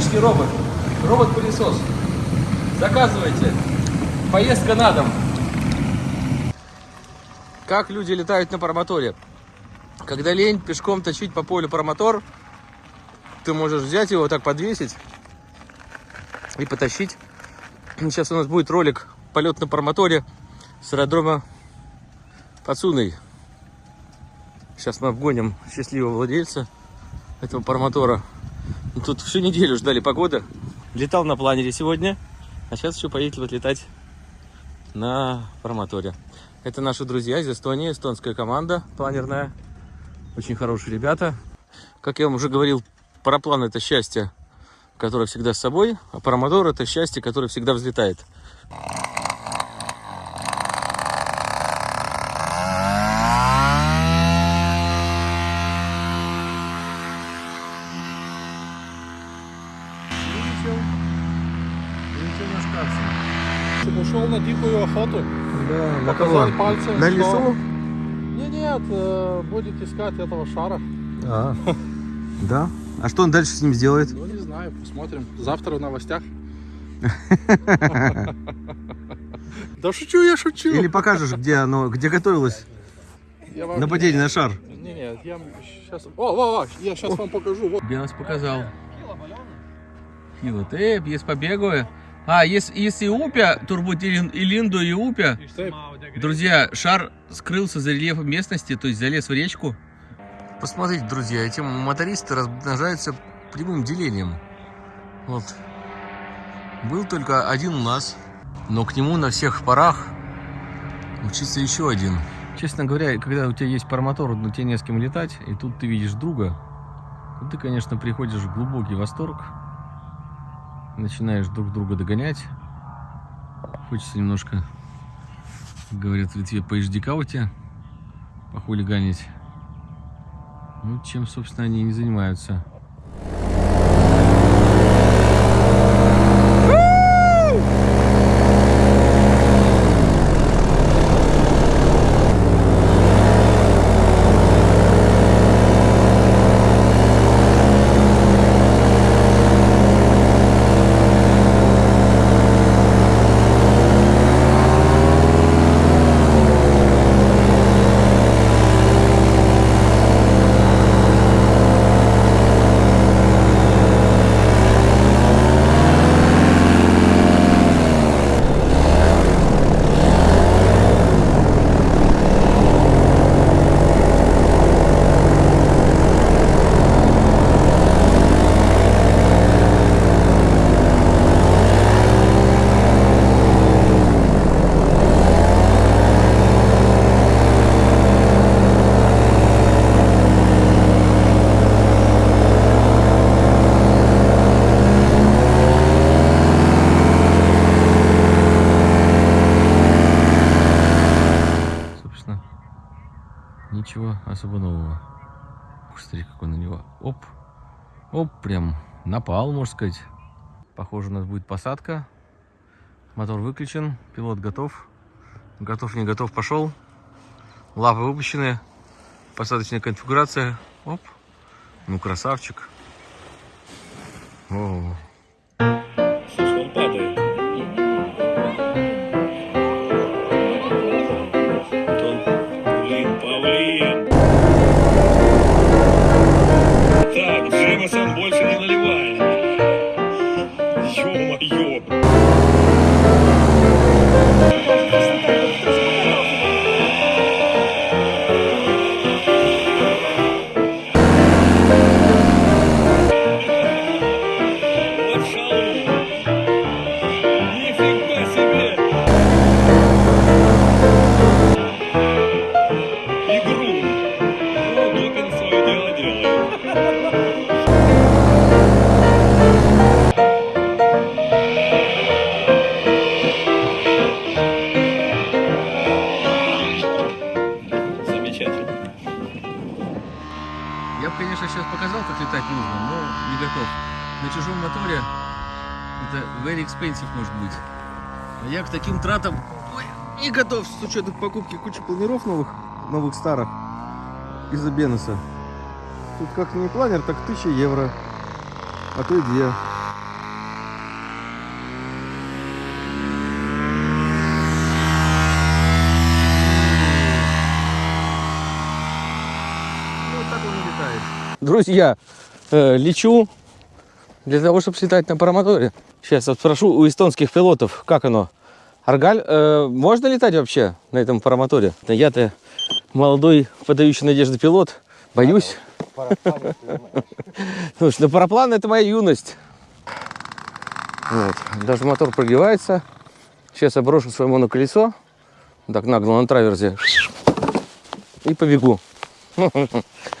космический робот. Робот-пылесос. Заказывайте. Поездка на дом. Как люди летают на паромоторе? Когда лень пешком точить по полю паромотор, ты можешь взять его так подвесить и потащить. Сейчас у нас будет ролик полет на паромоторе с аэродрома Пацуной. Сейчас мы обгоним счастливого владельца этого паромотора. Ну, тут всю неделю ждали погоды. Летал на планере сегодня, а сейчас еще поедет вот летать на паромоторе. Это наши друзья из Эстонии, эстонская команда планерная. Очень хорошие ребята. Как я вам уже говорил, параплан это счастье, которое всегда с собой, а паромотор это счастье, которое всегда взлетает. На дикую охоту. Да, на Показал кого? пальцем, На что- лесу? Не, нет, э, будет искать этого шара. А, да? А что он дальше с ним сделает? Ну, не знаю, посмотрим. Завтра в новостях. Да шучу, я шучу. Или покажешь, где оно, где готовилось Я нападение на шар? Не, нет, я сейчас... О, о, о, я сейчас вам покажу. Белос показал. Хило, ты, есть побегаю. А, есть, если Упя, турбут Илинду и Упя. Друзья, шар скрылся за рельефом местности, то есть залез в речку. Посмотрите, друзья, эти мотористы размножаются прямым делением. Вот. Был только один у нас, но к нему на всех парах учится еще один. Честно говоря, когда у тебя есть паромотор, но тебе не с кем летать, и тут ты видишь друга, то ты, конечно, приходишь в глубокий восторг, начинаешь друг друга догонять. Хочется немножко, говорят в Литве, поэждикауте, похулиганить. Ну, чем, собственно, они и не занимаются. Собственно, ничего особо нового. Смотри, какой на него. Оп. Оп, прям напал, можно сказать. Похоже, у нас будет посадка. Мотор выключен, пилот готов. Готов, не готов, пошел. Лапы выпущены. Посадочная конфигурация. Оп. Ну, красавчик. О, Конечно, сейчас показал, как летать нужно, но не готов. На чужом моторе это very expensive может быть. А я к таким тратам не готов с учетом покупки кучи планеров новых, новых старых из-за Бенуса. Тут как не планер, так 1000 евро, а то и две. Друзья, э, лечу для того, чтобы слетать на парамоторе. Сейчас вот спрошу у эстонских пилотов, как оно. Аргаль, э, можно летать вообще на этом парамоторе? Я-то молодой, подающий надежды пилот, боюсь. Слушай, ну параплан это моя юность. Даже мотор прогревается. Сейчас я брошу свое моноколесо. Так нагло на траверзе. И побегу.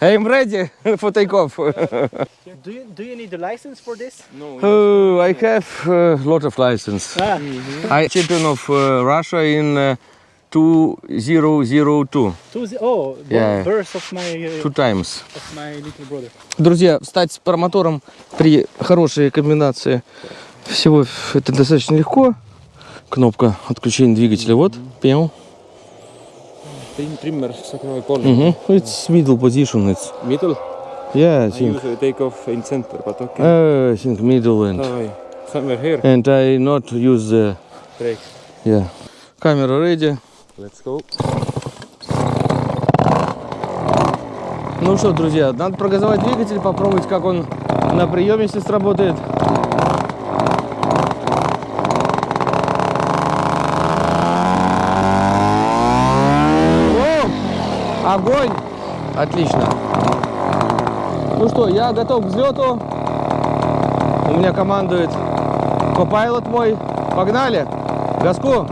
I'm ready for takeoff. Do you, do you need a license for this? Oh, I have a lot of license. Ah, I champion of uh, Russia in uh, 2002. two oh, Yeah. birth of my uh, Two times. of my little brother. Друзья, встать с паромотором при хорошей комбинации всего это достаточно легко. Кнопка отключения двигателя, вот, пел. Trimmer sakra kolm. Угу. It's middle position, it's, Middle. yeah, I I think, usually take off in center, but okay. uh, I think middle and, Давай. Somewhere here. and I not use the, Break. yeah. Камера ready. Let's go. Ну что, друзья, надо прогазовать двигатель, попробовать, как он на приеме если сработает. О, огонь! Отлично. Ну что, я готов к взлету. У меня командует копайлот мой. Погнали! Газку!